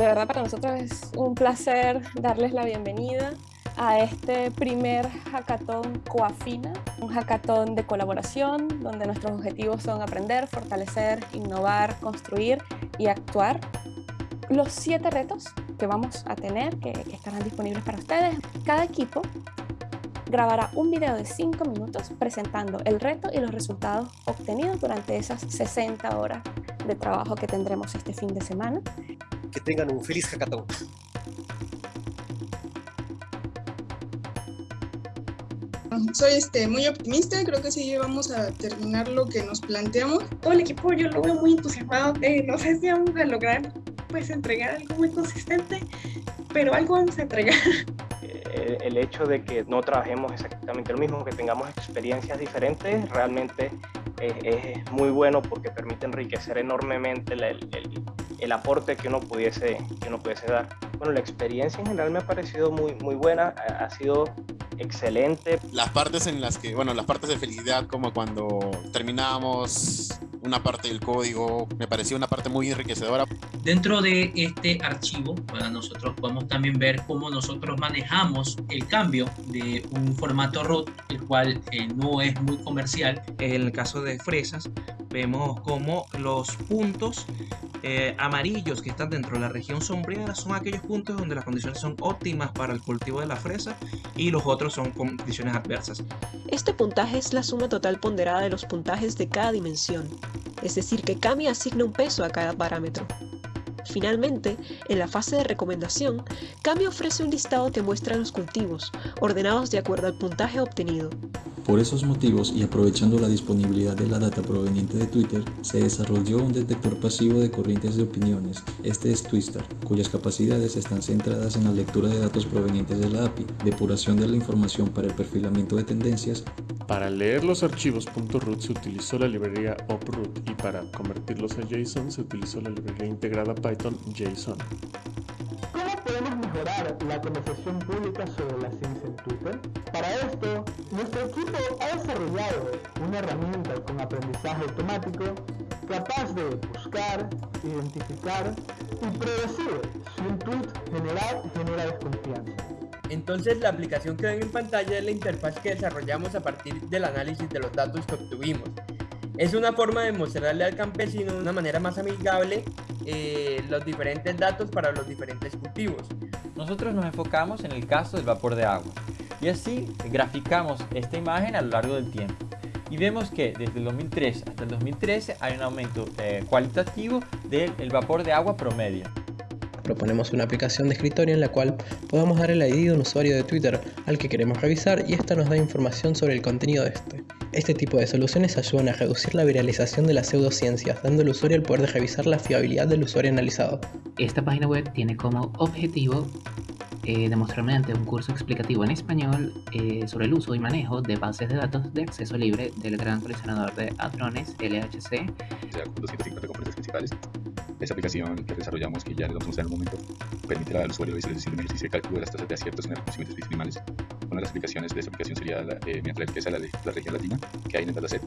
De verdad para nosotros es un placer darles la bienvenida a este primer hackathon Coafina, un hackathon de colaboración donde nuestros objetivos son aprender, fortalecer, innovar, construir y actuar. Los siete retos que vamos a tener, que, que estarán disponibles para ustedes, cada equipo grabará un video de 5 minutos presentando el reto y los resultados obtenidos durante esas 60 horas de trabajo que tendremos este fin de semana. Que tengan un feliz hackathon. Soy este, muy optimista, creo que sí vamos a terminar lo que nos planteamos. Todo el equipo yo lo veo muy entusiasmado, eh, no sé si vamos a lograr pues entregar algo muy consistente, pero algo vamos a entregar. el hecho de que no trabajemos exactamente lo mismo, que tengamos experiencias diferentes, realmente es, muy bueno porque permite enriquecer enormemente el, el, el, aporte que uno, pudiese, que uno pudiese dar. Bueno, la experiencia en general me ha parecido muy, muy buena, ha sido excelente. Las partes en las que, bueno, las partes de felicidad como cuando terminábamos una parte del código, me pareció una parte muy enriquecedora. Dentro de este archivo, para nosotros podemos también ver cómo nosotros manejamos el cambio de un formato root, el cual eh, no es muy comercial. En el caso de fresas, vemos como los puntos eh, amarillos que están dentro de la región sombreada son aquellos puntos donde las condiciones son óptimas para el cultivo de la fresa y los otros son condiciones adversas. Este puntaje es la suma total ponderada de los puntajes de cada dimensión, es decir que Kami asigna un peso a cada parámetro. Finalmente, en la fase de recomendación, Kami ofrece un listado que muestra los cultivos, ordenados de acuerdo al puntaje obtenido. Por esos motivos y aprovechando la disponibilidad de la data proveniente de Twitter, se desarrolló un detector pasivo de corrientes de opiniones, este es Twister, cuyas capacidades están centradas en la lectura de datos provenientes de la API, depuración de la información para el perfilamiento de tendencias. Para leer los archivos .root se utilizó la librería oproot y para convertirlos a JSON se utilizó la librería integrada Python JSON. ¿Cómo podemos mejorar la conversación pública sobre la ciencia en Twitter? Para esto, nuestro equipo ha desarrollado una herramienta con aprendizaje automático capaz de buscar, identificar y predecir si un tweet general genera desconfianza. Entonces la aplicación que ven en pantalla es la interfaz que desarrollamos a partir del análisis de los datos que obtuvimos. Es una forma de mostrarle al campesino de una manera más amigable eh, los diferentes datos para los diferentes cultivos. Nosotros nos enfocamos en el caso del vapor de agua y así graficamos esta imagen a lo largo del tiempo. Y vemos que desde el 2003 hasta el 2013 hay un aumento eh, cualitativo del vapor de agua promedio. Proponemos una aplicación de escritorio en la cual podamos dar el ID de un usuario de Twitter al que queremos revisar y esta nos da información sobre el contenido de este. Este tipo de soluciones ayudan a reducir la viralización de las pseudociencias, dando al usuario el poder de revisar la fiabilidad del usuario analizado. Esta página web tiene como objetivo eh, demostrar mediante un curso explicativo en español eh, sobre el uso y manejo de bases de datos de acceso libre del gran coleccionador de hadrones LHC. 250 componentes principales. Esta aplicación que desarrollamos, que ya les vamos a mostrar en un momento, permitirá al usuario visualización de ejercicio de cálculo de las tasas de aciertos en el reconocimiento de especies animales. Una de las aplicaciones de esta aplicación sería la, eh, mediante la la, la región latina que hay en el dataset